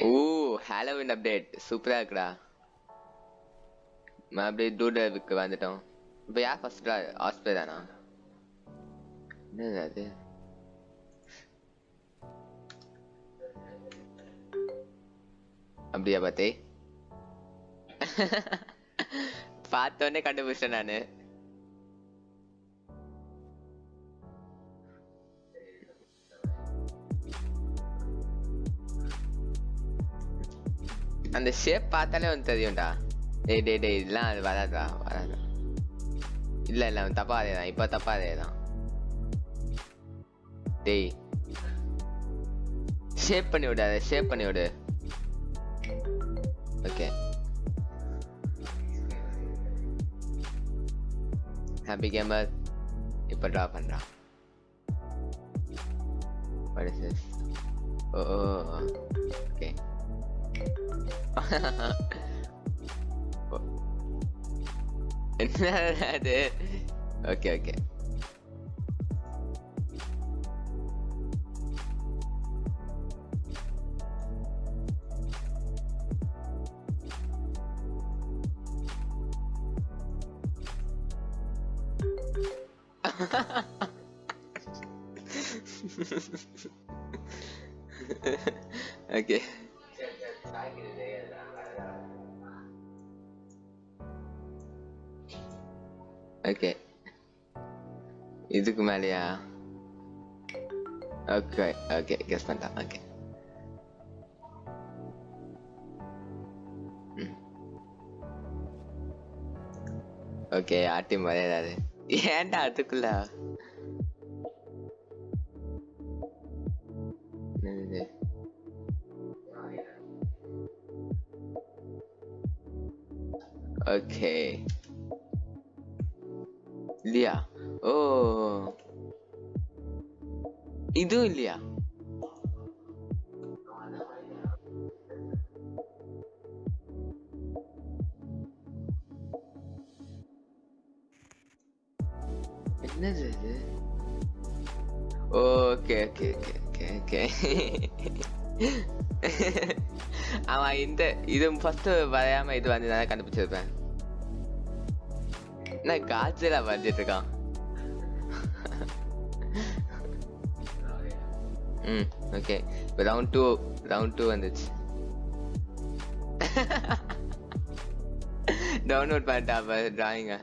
ஓ Halloween update சூப்பரா இருக்குடா. நான் அப்படியே டூடலுக்கு வந்துட்டோம். இப்போ யார் ஃபர்ஸ்ட் ஆஸ்பிரே தானா? என்னது அது? அப்படியா பார்த்தே பார்த்தோன்னே கண்டுபிடிச்சேன் நானு. அந்த ஷேப் பார்த்தாலே வந்து தெரியும்டா. டேய் டேய் டேய் இதெல்லாம் அது வராதா வராதா. இல்ல இல்ல அவன் தப்பா இப்ப தப்பா அதேதான் டேய். ஷேப் பண்ணி விடு அதை ஷேப் பண்ணி விடு. ஓகே ஹாப்பி கேமர் இப்ப ட்ரா பண்றா. What is this? Oh, oh, oh. oh. okay. என்ன அது ஓகே ஓகே இதுக்கு மேலயா? ஓகே ஓகே கெஸ் பண்ணிட்டேன் ஓகே ஓகே ஆட்டி மறையாது ஏன்டா அதுக்குள்ள? ஓகே இல்லையா ஓ இதுவும் இல்லையா என்னது இது? Okay okay okay okay okay அவன் இந்த இது ஃபர்ஸ்ட் வரையாம இது வந்து நான் கண்டுபிடிச்சிருப்பேன். நான் காய்ச்சலா வந்துட்டு இருக்கான் ம் ஓகே இப்போ ரவுண்ட் டூ ரவுண்ட் டூ வந்துச்சு டவுன்லோட் பண்ணிட்டா அப்போ டிராயிங்க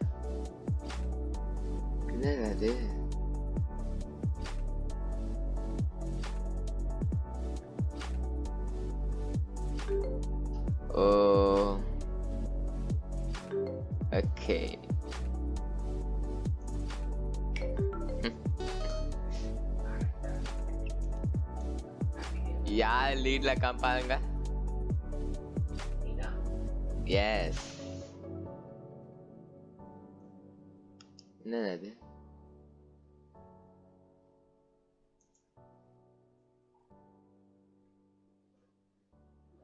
என்னது அது ஓ ஓகே யார் லீட்ல காப்பாங்க எஸ் என்னது அது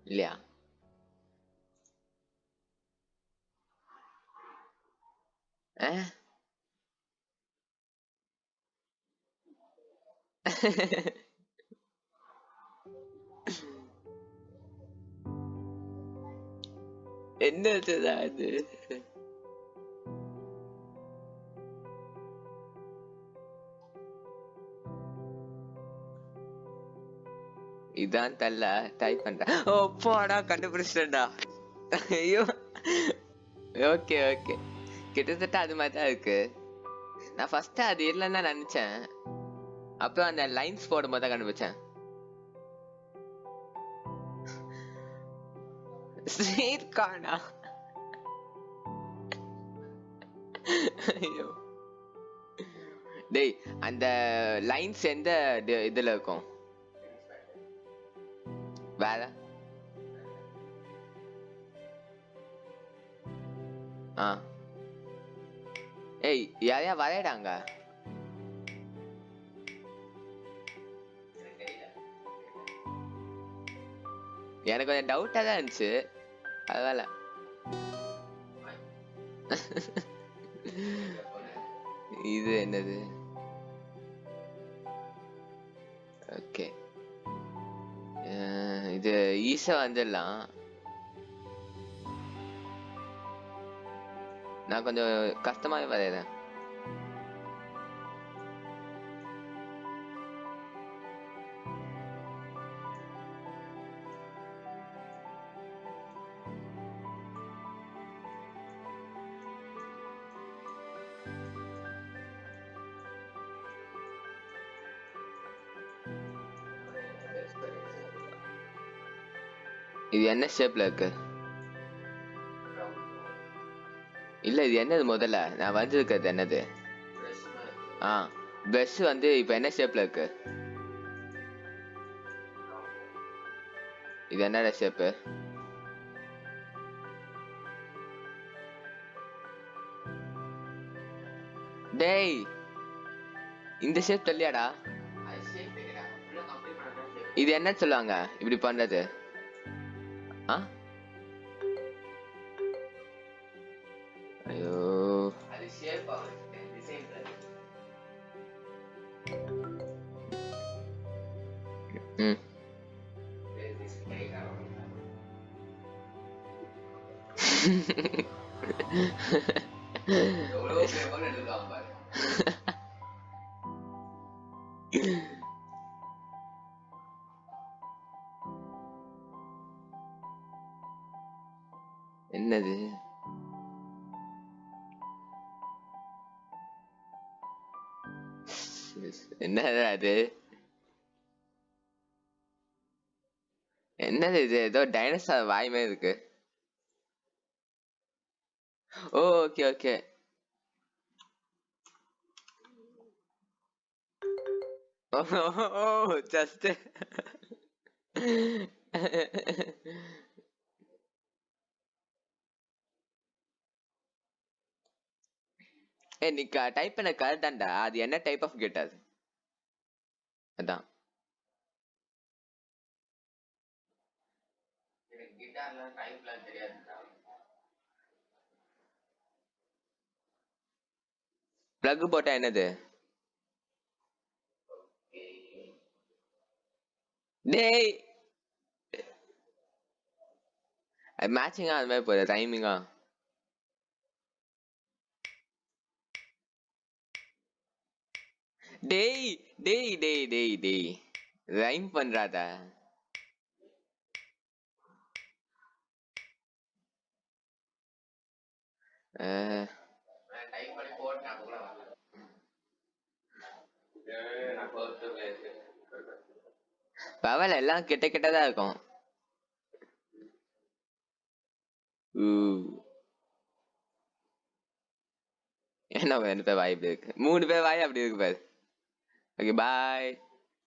இல்லையா Eh? என்னதுதான் அது இதான் தல்ல டைப் பண்றேன் ஓ போடா கண்டுபிடிச்சிட்டேன்டா. ஐயோ. Okay okay. கிட்டத்தட்ட அது மாதிரி தான் இருக்கு. நான் ஃபர்ஸ்ட் அது இல்லைன்னு நினைச்சேன். அப்புறம் அந்த லைன்ஸ் போடும்போது தான் கண்டுபிடிச்சேன். ஸ்வீட்கார்னா ஐயோ. டேய் அந்த லைன்ஸ் எந்த இதுல இருக்கும்? வேற? ஆ. ஏய் யாரையா வரையடாங்க எனக்கு கொஞ்சம் டவுட்டா தான் இருந்துச்சு. பரவாயில்ல. இது என்னது? ஓகே இது ஈஸா வந்துடலாம். நான் கொஞ்சம் கஷ்டமாவே வரையிறேன். இது என்ன ஷேப்ல இருக்கு? இல்ல இது என்னது முதல்ல? நான் வந்திருக்கிறது என்னது? ஆ பிரஷ் வந்து இப்ப என்ன ஷேப்ல இருக்கு? இது என்னடா ஷேப்பு டேய் இந்த ஷேப் தெரியாடா இது என்ன சொல்லுவாங்க இப்படி பண்றது. ஆ ஐயோ ம் என்னது? என்னது அது? என்னது இது? ஏதோ டைனோசர் வாய் மாதிரி இருக்கு. ஓ ஓகே ஓகே ஓ ஜஸ்ட் ஏ நீ டைப் பண்ண கரெக்ட் தான்டா அது என்ன டைப் ஆஃப் கேட் அது? அதான். பிளக் போட்டா என்னது? டேய்! மேட்சிங்கா அது மாதிரி போகுது டைமிங்கா டேய் டேய் டேய் டேய் டேய். ரைம் பண்றாதா? அஹ், எல்லாம் கிட்ட கிட்டதான் இருக்கும். ஊ. என்ன பேர் வாய் இப்படி இருக்கு? மூணு பேர் வாய் அப்படி இருக்கு பாரு. Okay bye